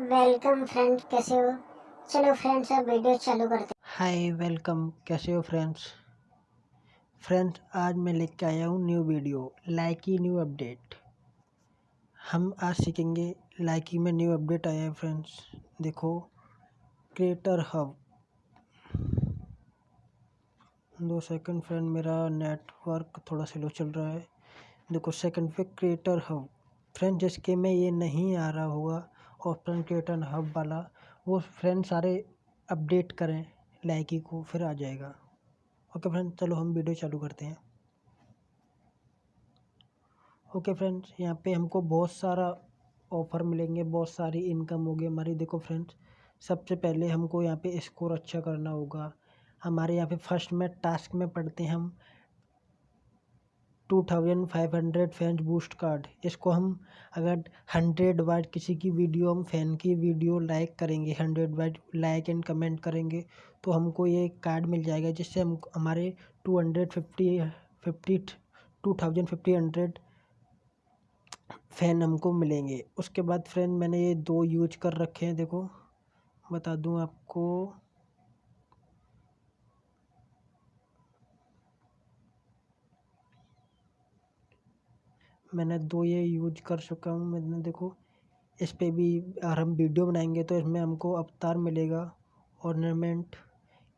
Welcome friend कैसे हो? चलो फ्रेंड्स, अब वीडियो चालू करते हाय, वेलकम। कैसे हो फ्रेंड्स? फ्रेंड्स, आज मैं लेके आया हूँ new video, Likee new update. हम आज सीखेंगे लाइकी में न्यू अपडेट आया है फ्रेंड्स। देखो, क्रिएटर हब। दो सेकंड फ्रेंड, मेरा नेटवर्क थोड़ा स्लो चल रहा है। देखो, सेकंड पे क्रिएटर हब। फ्रेंड जिसके में ये नहीं आ रहा होगा ऑप्शन क्रिएटर हब वाला, वो फ्रेंड सारे अपडेट करें लाइकी को, फिर आ जाएगा। ओके फ्रेंड चलो हम वीडियो चालू करते हैं। ओके फ्रेंड्स यहाँ पे हमको बहुत सारा ऑफ़र मिलेंगे, बहुत सारी इनकम होगी हमारी देखो फ्रेंड्स सबसे पहले हमको यहाँ पे स्कोर अच्छा करना होगा। हमारे यहाँ पे फ़र्स्ट में टास्क में पढ़ते हैं हम। Two thousand five hundred fans boost card इसको हम अगर हंड्रेड वाइट किसी की वीडियो, हम फ़ैन की वीडियो लाइक करेंगे hundred white like and comment करेंगे तो हमको ये कार्ड मिल जाएगा, जिससे हम हमारे two hundred fifty fifty two thousand fifty hundred fan हमको मिलेंगे। उसके बाद फ्रेंड मैंने ये दो यूज़ कर रखे हैं, देखो, बता दूँ आपको। मैंने दो ये यूज़ कर चुका हूँ। मैंने देखो, इस पर भी अगर हम वीडियो बनाएँगे तो इसमें हमको अवतार मिलेगा ऑर्नामेंट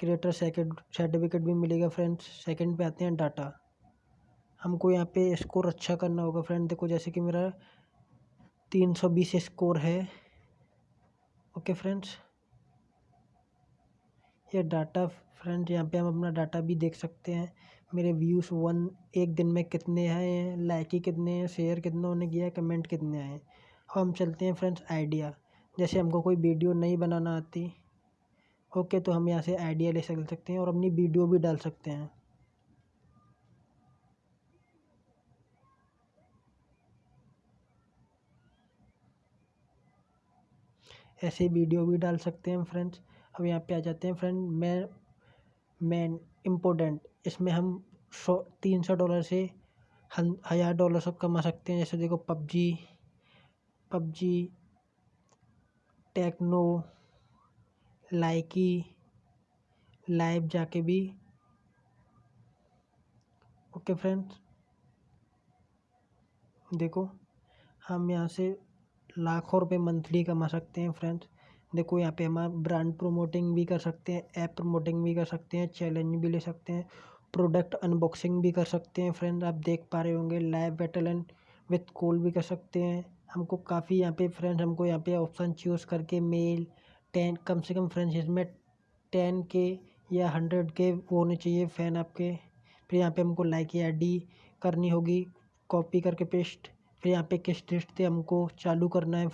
क्रिएटर सेकेंड सर्टिफिकेट भी मिलेगा फ्रेंड्स सेकंड पे आते हैं डाटा हमको यहाँ पे स्कोर अच्छा करना होगा फ्रेंड देखो, जैसे कि मेरा तीन सौ बीस स्कोर है। ओके फ्रेंड्स ये डाटा फ्रेंड यहाँ पे हम अपना डाटा भी देख सकते हैं। मेरे व्यूज़ वन, एक दिन में कितने आए हैं, लाइक ही कितने हैं, शेयर कितनों ने किया कमेंट कितने आए हैं। हम चलते हैं फ्रेंड्स आइडिया। जैसे हमको कोई वीडियो नहीं बनाना आती, ओके तो हम यहाँ से आइडिया ले सकते हैं और अपनी वीडियो भी डाल सकते हैं। ऐसे वीडियो भी डाल सकते हैं फ्रेंड्स। अब यहाँ पे आ जाते हैं फ्रेंड, मैं मेन इम्पोर्टेंट इसमें हम सौ, तीन सौ डॉलर से हज़ार डॉलर सब कमा सकते हैं। जैसे देखो PUBG PUBG, Tecno, Likee, live जाके भी। ओके फ्रेंड्स, देखो, हम यहाँ से लाखों रुपए मंथली कमा सकते हैं फ्रेंड्स। देखो यहाँ पे हम आप ब्रांड प्रोमोटिंग भी कर सकते हैं ऐप प्रमोटिंग भी कर सकते हैं चैलेंज भी ले सकते हैं प्रोडक्ट अनबॉक्सिंग भी कर सकते हैं फ्रेंड आप देख पा रहे होंगे live battle and with call भी कर सकते हैं। हमको काफ़ी यहाँ पे फ्रेंड्स हमको यहाँ पे ऑप्शन चूज़ करके मेल टेन कम से कम फ्रेंड्स इसमें टेन के या हंड्रेड के होने चाहिए फ़ैन आपके। फिर यहाँ पे हमको लाइक या डी करनी होगी कॉपी करके पेस्ट फिर यहाँ पे किस लिस्ट से हमको चालू करना है